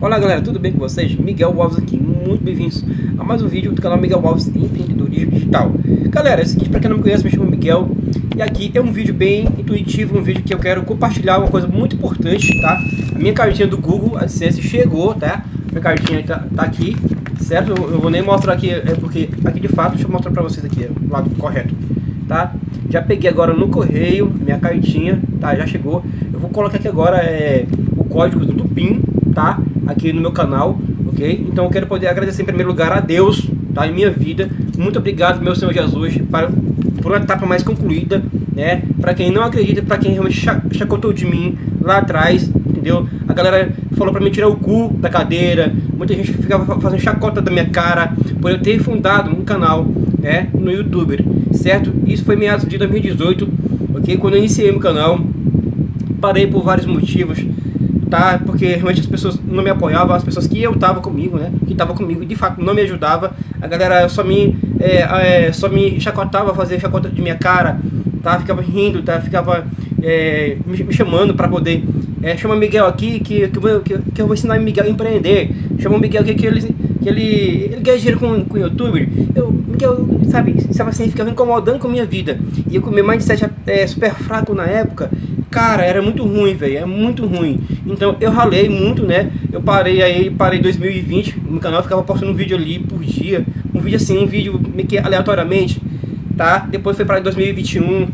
Olá galera, tudo bem com vocês? Miguel Alves aqui, muito bem-vindos a mais um vídeo do canal Miguel Alves Empreendedorismo Digital Galera, é o seguinte, para quem não me conhece, me chamo Miguel E aqui é um vídeo bem intuitivo, um vídeo que eu quero compartilhar uma coisa muito importante, tá? A minha cartinha do Google AdSense chegou, tá? Minha cartinha tá, tá aqui, certo? Eu, eu vou nem mostrar aqui, é porque aqui de fato, deixa eu mostrar para vocês aqui, o lado correto Tá? Já peguei agora no correio, minha cartinha, tá? Já chegou. Eu vou colocar aqui agora é, o código do PIN, tá? Aqui no meu canal, ok? Então eu quero poder agradecer em primeiro lugar a Deus, tá? Em minha vida. Muito obrigado, meu Senhor Jesus, para, por uma etapa mais concluída, né? Para quem não acredita, para quem realmente chacotou de mim lá atrás, entendeu? A galera falou para mim tirar o cu da cadeira, muita gente ficava fazendo chacota da minha cara, por eu ter fundado um canal, né? No YouTube certo? Isso foi meados de 2018, ok? Quando eu iniciei meu canal, parei por vários motivos, tá? Porque realmente as pessoas não me apoiavam, as pessoas que eu tava comigo, né? Que tava comigo, de fato, não me ajudava. A galera só me, é, é, só me chacotava, fazia chacota de minha cara, tá? Ficava rindo, tá? Ficava é, me, me, chamando para poder... É, chama Miguel aqui que, que, que, que eu vou ensinar Miguel a empreender. Chama o Miguel aqui que ele que ele, ele ganha dinheiro com, com youtuber, eu, eu, sabe, sabe assim, ficava incomodando com a minha vida. E eu com meu mindset é, super fraco na época, cara, era muito ruim, velho, é muito ruim. Então eu ralei muito, né? Eu parei aí, parei em 2020, no canal ficava postando um vídeo ali por dia, um vídeo assim, um vídeo meio que aleatoriamente, tá? Depois foi para 2021,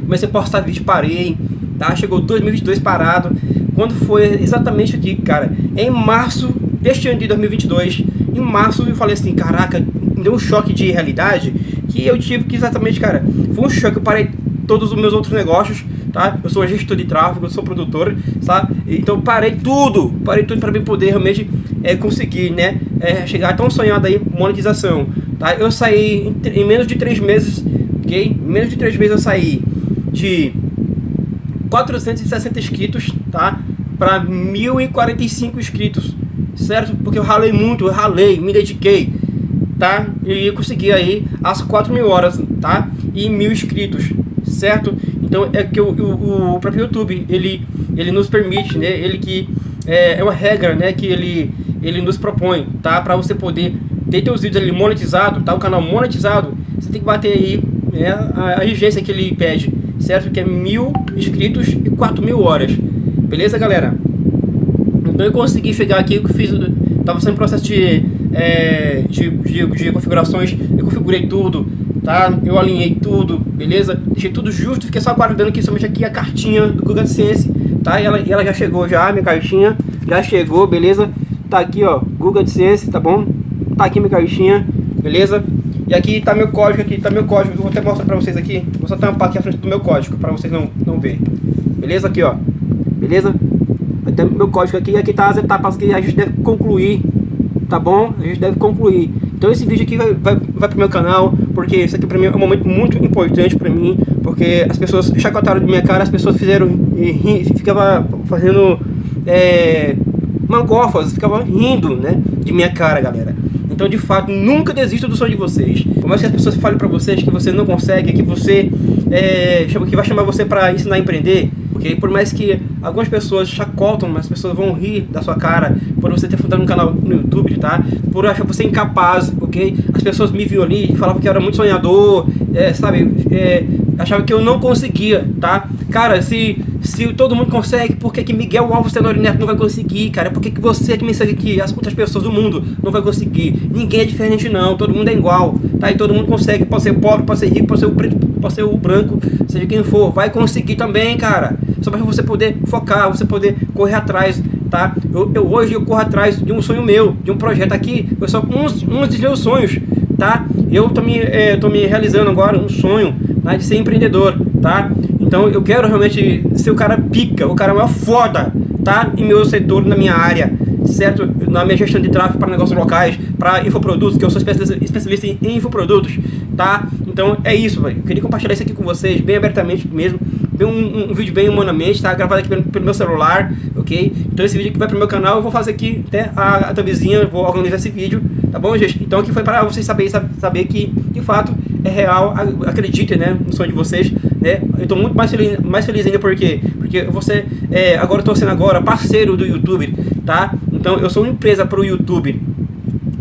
comecei a postar vídeo, parei, tá? Chegou 2022 parado. Quando foi exatamente aqui, cara, em março deste ano de 2022, em março, eu falei assim, caraca, deu um choque de realidade, que eu tive que exatamente, cara, foi um choque, eu parei todos os meus outros negócios, tá? Eu sou gestor de tráfego, eu sou produtor, sabe? Então parei tudo, parei tudo para mim poder realmente é, conseguir, né? É, chegar tão sonhado aí, monetização, tá? Eu saí em, em menos de três meses, ok? Em menos de três meses eu saí de 460 inscritos, tá? Para 1045 inscritos certo? Porque eu ralei muito, eu ralei, me dediquei, tá? E consegui aí as 4 mil horas, tá? E mil inscritos, certo? Então é que o, o, o próprio YouTube, ele, ele nos permite, né? Ele que é, é uma regra, né? Que ele, ele nos propõe, tá? Para você poder ter seus vídeos ali monetizado, tá? O canal monetizado, você tem que bater aí né, a, a que ele pede, certo? Que é mil inscritos e 4 mil horas. Beleza, galera? Então eu consegui chegar aqui, eu fiz, tava sendo processo de, é, de, de, de, configurações, eu configurei tudo, tá? Eu alinhei tudo, beleza? Deixei tudo justo, fiquei só aguardando aqui somente aqui a cartinha do Google AdSense, tá? E ela, e ela já chegou já, minha cartinha, já chegou, beleza? Tá aqui, ó, Google AdSense, tá bom? Tá aqui minha cartinha, beleza? E aqui tá meu código, aqui tá meu código, eu vou até mostrar pra vocês aqui, vou só tampar aqui a frente do meu código, pra vocês não, não verem, beleza? Aqui, ó, beleza? Tem meu código aqui, aqui tá as etapas que a gente deve concluir, tá bom? A gente deve concluir. Então esse vídeo aqui vai, vai, vai pro meu canal, porque isso aqui pra mim é um momento muito importante pra mim, porque as pessoas chacotaram de minha cara, as pessoas fizeram, ri, ficava fazendo é, mangofas, ficava rindo, né, de minha cara, galera. Então, de fato, nunca desista do sonho de vocês. Por mais que as pessoas falem pra vocês que você não consegue, que você é, que vai chamar você pra ensinar a empreender, ok? Por mais que algumas pessoas chacotam, mas as pessoas vão rir da sua cara por você ter fundado um canal no YouTube, tá? Por achar você incapaz, ok? As pessoas me viam ali e falavam que eu era muito sonhador, é, sabe? É, achavam que eu não conseguia, tá? Cara, se, se todo mundo consegue, por que, que Miguel Alves Tenório Neto não vai conseguir, cara? Por que, que você que me segue aqui, as outras pessoas do mundo não vai conseguir? Ninguém é diferente não, todo mundo é igual, tá? E todo mundo consegue, pode ser pobre, pode ser rico, pode ser preto, pode ser o branco, seja quem for, vai conseguir também, cara só para você poder focar, você poder correr atrás, tá? Eu, eu, hoje eu corro atrás de um sonho meu, de um projeto aqui, eu só uns, uns dos meus sonhos, tá? Eu tô me, é, tô me realizando agora um sonho né, de ser empreendedor, tá? Então eu quero realmente ser o cara pica, o cara maior foda, tá? Em meu setor, na minha área, certo? Na minha gestão de tráfego para negócios locais, para infoprodutos, que eu sou especialista, em infoprodutos, tá? Então é isso, velho. Queria compartilhar isso aqui com vocês, bem abertamente mesmo um, um, um, vídeo bem humanamente, tá? Gravado aqui pelo, pelo, meu celular, ok? Então esse vídeo aqui vai pro meu canal, eu vou fazer aqui até a, a vou organizar esse vídeo, tá bom, gente? Então aqui foi para vocês saberem saber que, de fato, é real, acreditem, né, no sonho de vocês, né? Eu tô muito mais feliz, mais feliz ainda porque porque você é, agora eu tô sendo agora parceiro do YouTube, tá? Então eu sou uma empresa para o YouTube,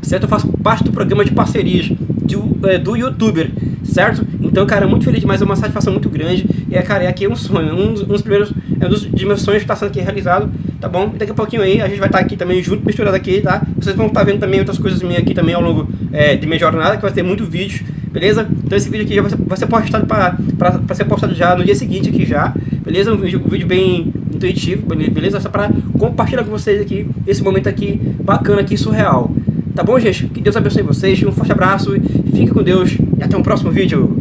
certo? Eu faço parte do programa de parcerias do, é, do YouTuber, certo? Então, cara, muito feliz demais, é uma satisfação muito grande. E, é, cara, é aqui um sonho, um dos, um dos primeiros, é um dos, meus sonhos que está sendo aqui realizado, tá bom? E daqui a pouquinho aí, a gente vai estar tá aqui também junto, misturado aqui, tá? Vocês vão estar tá vendo também outras coisas minhas aqui também ao longo é, de minha jornada, que vai ter muito vídeo, beleza? Então esse vídeo aqui já vai ser, vai ser postado para ser postado já no dia seguinte aqui já, beleza? Um vídeo, um vídeo bem intuitivo, beleza? Só para compartilhar com vocês aqui esse momento aqui bacana aqui, surreal. Tá bom, gente? Que Deus abençoe vocês, um forte abraço, fique com Deus e até um próximo vídeo.